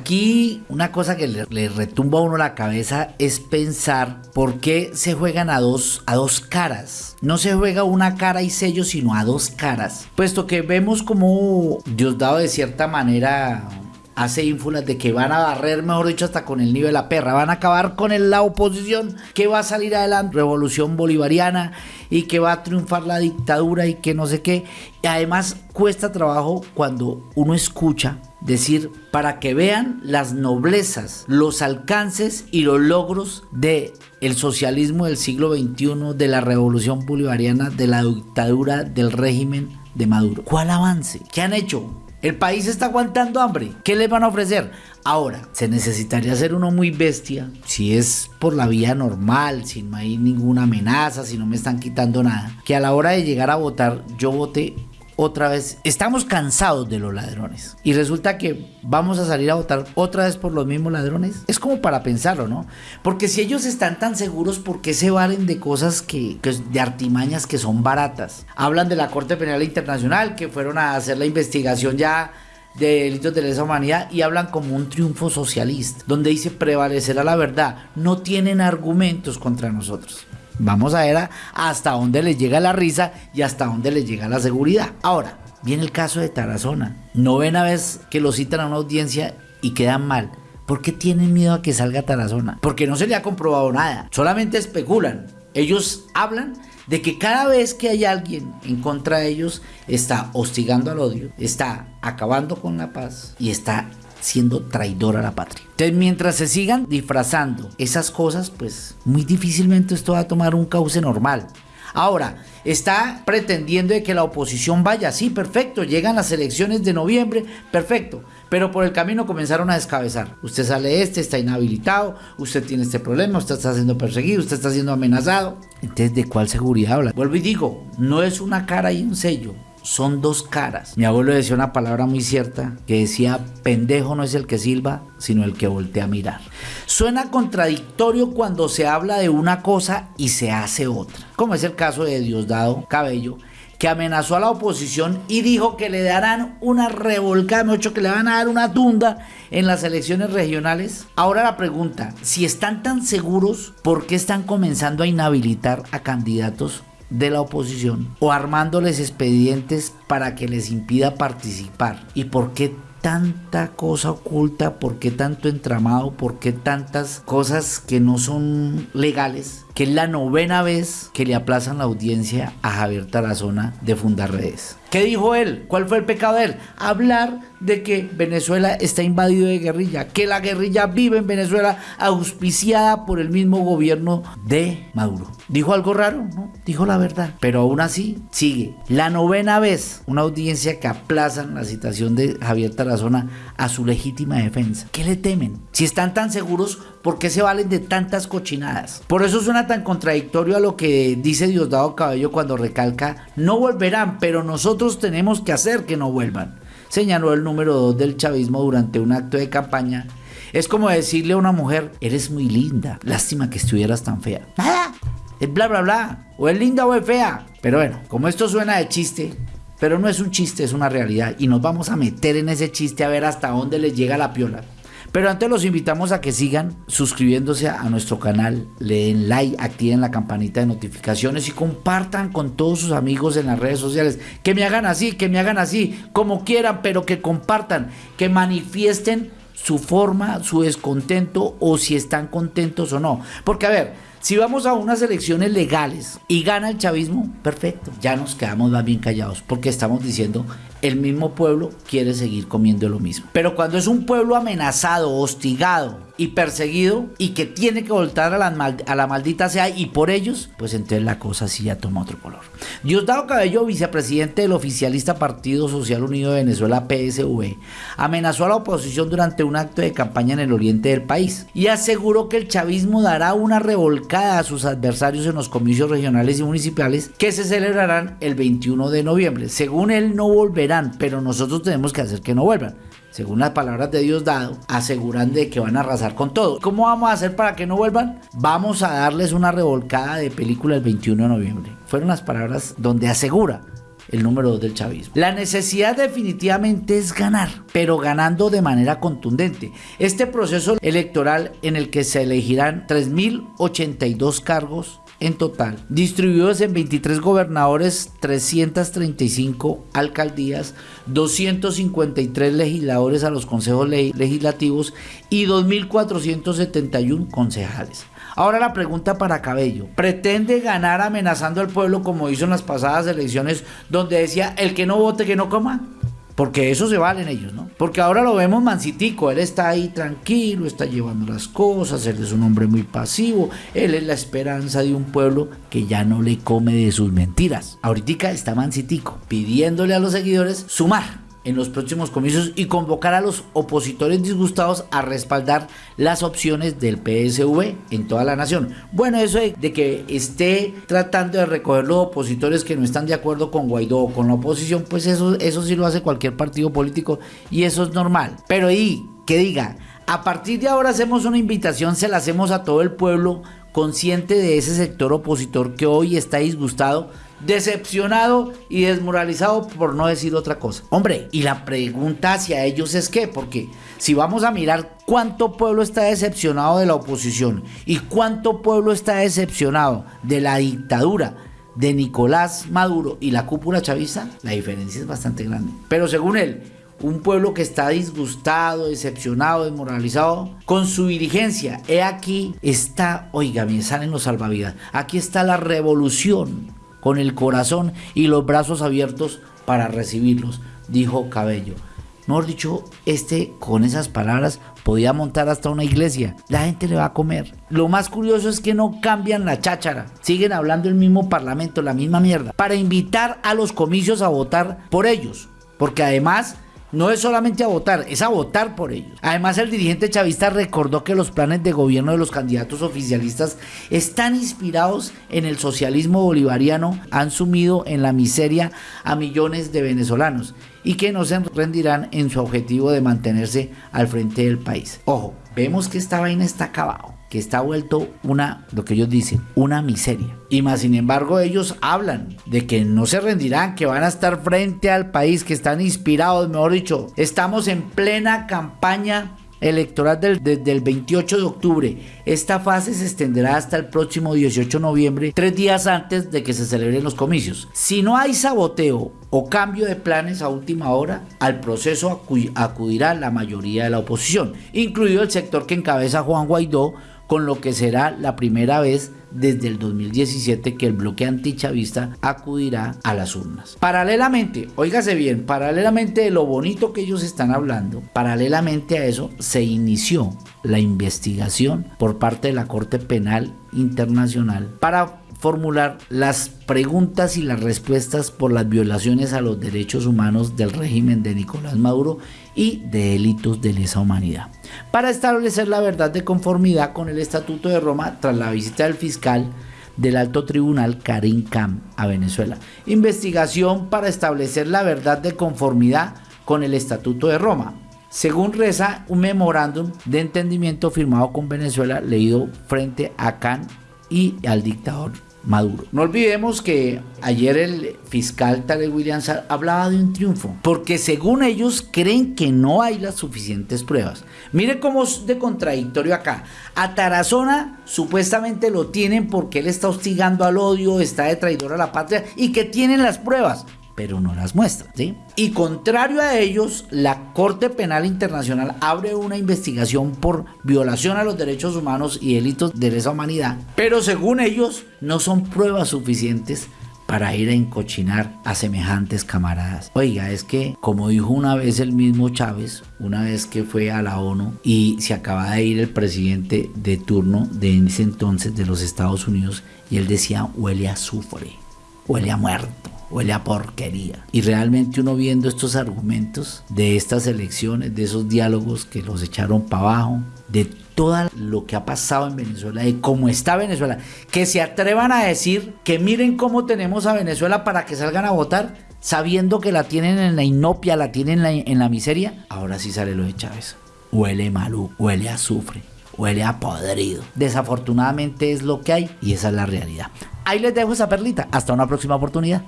Aquí una cosa que le, retumba a uno la cabeza es pensar por qué se juegan a dos, a dos caras. No se juega una cara y sello, sino a dos caras. Puesto que vemos como Diosdado de cierta manera hace ínfulas de que van a barrer, mejor dicho, hasta con el nivel de la perra, van a acabar con la oposición, que va a salir adelante, revolución bolivariana y que va a triunfar la dictadura y que no sé qué. Y además cuesta trabajo cuando uno escucha decir para que vean las noblezas, los alcances y los logros de el socialismo del siglo XXI, de la revolución bolivariana, de la dictadura del régimen de Maduro. ¿Cuál avance? ¿Qué han hecho? El país está aguantando hambre. ¿Qué les van a ofrecer? Ahora, se necesitaría ser uno muy bestia si es por la vía normal, si no hay ninguna amenaza, si no me están quitando nada. Que a la hora de llegar a votar, yo vote otra vez, estamos cansados de los ladrones. Y resulta que vamos a salir a votar otra vez por los mismos ladrones. Es como para pensarlo, ¿no? Porque si ellos están tan seguros, ¿por qué se valen de cosas que, de artimañas que son baratas? Hablan de la Corte Penal Internacional, que fueron a hacer la investigación ya de delitos de lesa humanidad y hablan como un triunfo socialista, donde dice prevalecerá la verdad, no tienen argumentos contra nosotros. Vamos a ver hasta dónde les llega la risa y hasta dónde les llega la seguridad. Ahora, viene el caso de Tarazona. Novena vez que lo citan a una audiencia y quedan mal. ¿Por qué tienen miedo a que salga Tarazona? Porque no se le ha comprobado nada. Solamente especulan. Ellos hablan de que cada vez que hay alguien en contra de ellos, está hostigando al odio, está acabando con la paz y está siendo traidor a la patria. Entonces, mientras se sigan disfrazando esas cosas, pues muy difícilmente esto va a tomar un cauce normal. Ahora, está pretendiendo de que la oposición vaya, sí, perfecto, llegan las elecciones de noviembre, perfecto, pero por el camino comenzaron a descabezar. Usted sale este, está inhabilitado, usted tiene este problema, usted está siendo perseguido, usted está siendo amenazado. Entonces, ¿de cuál seguridad habla? Vuelvo y digo, no es una cara y un sello, son dos caras. Mi abuelo decía una palabra muy cierta que decía, pendejo no es el que silba, sino el que voltea a mirar. Suena contradictorio cuando se habla de una cosa y se hace otra, como es el caso de Diosdado Cabello, que amenazó a la oposición y dijo que le darán una revolcada, me que le van a dar una tunda en las elecciones regionales. Ahora la pregunta, si están tan seguros, ¿por qué están comenzando a inhabilitar a candidatos de la oposición o armándoles expedientes para que les impida participar. ¿Y por qué tanta cosa oculta? ¿Por qué tanto entramado? ¿Por qué tantas cosas que no son legales? Que es la novena vez que le aplazan la audiencia a Javier Tarazona de Fundar Redes. ¿Qué dijo él? ¿Cuál fue el pecado de él? Hablar de que Venezuela está invadido de guerrilla, que la guerrilla vive en Venezuela auspiciada por el mismo gobierno de Maduro. ¿Dijo algo raro? No, dijo la verdad. Pero aún así sigue. La novena vez, una audiencia que aplazan la citación de Javier Tarazona a su legítima defensa. ¿Qué le temen? Si están tan seguros, ¿por qué se valen de tantas cochinadas? Por eso suena tan contradictorio a lo que dice Diosdado Cabello cuando recalca, no volverán, pero nosotros tenemos que hacer que no vuelvan. Señaló el número 2 del chavismo durante un acto de campaña. Es como decirle a una mujer, eres muy linda, lástima que estuvieras tan fea. Nada, es bla bla bla, o es linda o es fea. Pero bueno, como esto suena de chiste, pero no es un chiste, es una realidad. Y nos vamos a meter en ese chiste a ver hasta dónde les llega la piola. Pero antes los invitamos a que sigan suscribiéndose a nuestro canal, le den like, activen la campanita de notificaciones y compartan con todos sus amigos en las redes sociales. Que me hagan así, que me hagan así, como quieran, pero que compartan, que manifiesten su forma, su descontento o si están contentos o no. Porque a ver, si vamos a unas elecciones legales y gana el chavismo, perfecto, ya nos quedamos más bien callados porque estamos diciendo el mismo pueblo quiere seguir comiendo lo mismo. Pero cuando es un pueblo amenazado, hostigado, y perseguido y que tiene que voltar a la, maldita sea y por ellos, pues entonces la cosa sí ya toma otro color. Diosdado Cabello, vicepresidente del oficialista Partido Social Unido de Venezuela, PSV, amenazó a la oposición durante un acto de campaña en el oriente del país y aseguró que el chavismo dará una revolcada a sus adversarios en los comicios regionales y municipales que se celebrarán el 21 de noviembre. Según él, no pero nosotros tenemos que hacer que no vuelvan según las palabras de Dios dado, aseguran de que van a arrasar con todo. ¿Cómo vamos a hacer para que no vuelvan? Vamos a darles una revolcada de película el 21 de noviembre. Fueron las palabras donde asegura el número 2 del chavismo. La necesidad definitivamente es ganar, pero ganando de manera contundente. Este proceso electoral en el que se elegirán 3.082 cargos en total, distribuidos en 23 gobernadores, 335 alcaldías, 253 legisladores a los consejos legislativos y 2.471 concejales. Ahora la pregunta para Cabello. ¿Pretende ganar amenazando al pueblo como hizo en las pasadas elecciones donde decía el que no vote que no coma? Porque eso se valen ellos, ¿no? Porque ahora lo vemos mansitico, él está ahí tranquilo, está llevando las cosas, él es un hombre muy pasivo, él es la esperanza de un pueblo que ya no le come de sus mentiras. Ahorita está mansitico, pidiéndole a los seguidores sumar en los próximos comicios y convocar a los opositores disgustados a respaldar las opciones del PSV en toda la nación. Bueno, eso de, que esté tratando de recoger los opositores que no están de acuerdo con Guaidó o con la oposición, pues eso, eso sí lo hace cualquier partido político y eso es normal. Pero y que diga, a partir de ahora hacemos una invitación, se la hacemos a todo el pueblo consciente de ese sector opositor que hoy está disgustado decepcionado y desmoralizado por no decir otra cosa. Hombre, y la pregunta hacia ellos es qué, porque si vamos a mirar cuánto pueblo está decepcionado de la oposición y cuánto pueblo está decepcionado de la dictadura de Nicolás Maduro y la cúpula chavista, la diferencia es bastante grande. Pero según él, un pueblo que está disgustado, decepcionado, desmoralizado con su dirigencia. He aquí está, oiga, me salen los salvavidas. Aquí está la revolución con el corazón y los brazos abiertos para recibirlos, dijo Cabello. Mejor dicho, este con esas palabras podía montar hasta una iglesia. La gente le va a comer. Lo más curioso es que no cambian la cháchara. Siguen hablando el mismo parlamento, la misma mierda. Para invitar a los comicios a votar por ellos. Porque además no es solamente a votar, es a votar por ellos. Además, el dirigente chavista recordó que los planes de gobierno de los candidatos oficialistas están inspirados en el socialismo bolivariano, han sumido en la miseria a millones de venezolanos y que no se rendirán en su objetivo de mantenerse al frente del país. Ojo, vemos que esta vaina está acabado que está vuelto una, lo que ellos dicen, una miseria. Y más sin embargo ellos hablan de que no se rendirán, que van a estar frente al país, que están inspirados, mejor dicho, estamos en plena campaña electoral desde el 28 de octubre. Esta fase se extenderá hasta el próximo 18 de noviembre, tres días antes de que se celebren los comicios. Si no hay saboteo o cambio de planes a última hora, al proceso acudirá la mayoría de la oposición, incluido el sector que encabeza Juan Guaidó, con lo que será la primera vez desde el 2017 que el bloque antichavista acudirá a las urnas. Paralelamente, óigase bien, paralelamente de lo bonito que ellos están hablando, paralelamente a eso se inició la investigación por parte de la Corte Penal Internacional para formular las preguntas y las respuestas por las violaciones a los derechos humanos del régimen de Nicolás Maduro y de delitos de lesa humanidad, para establecer la verdad de conformidad con el Estatuto de Roma tras la visita del fiscal del Alto Tribunal Karim Kam a Venezuela. Investigación para establecer la verdad de conformidad con el Estatuto de Roma. Según reza un memorándum de entendimiento firmado con Venezuela leído frente a Khan y al dictador Maduro. No olvidemos que ayer el fiscal Tarek Williams hablaba de un triunfo, porque según ellos creen que no hay las suficientes pruebas. Mire cómo es de contradictorio acá. A Tarazona supuestamente lo tienen porque él está hostigando al odio, está de traidor a la patria y que tienen las pruebas pero no las muestra. ¿sí? Y contrario a ellos, la Corte Penal Internacional abre una investigación por violación a los derechos humanos y delitos de lesa humanidad, pero según ellos no son pruebas suficientes para ir a encochinar a semejantes camaradas. Oiga, es que, como dijo una vez el mismo Chávez, una vez que fue a la ONU y se acaba de ir el presidente de turno de ese entonces de los Estados Unidos, y él decía, huele a azufre, huele a muerto huele a porquería. Y realmente uno viendo estos argumentos de estas elecciones, de esos diálogos que los echaron para abajo, de todo lo que ha pasado en Venezuela, de cómo está Venezuela, que se atrevan a decir que miren cómo tenemos a Venezuela para que salgan a votar, sabiendo que la tienen en la inopia, la tienen en la, miseria, ahora sí sale lo de Chávez. Huele malú, huele a azufre, huele a podrido. Desafortunadamente es lo que hay y esa es la realidad. Ahí les dejo esa perlita. Hasta una próxima oportunidad.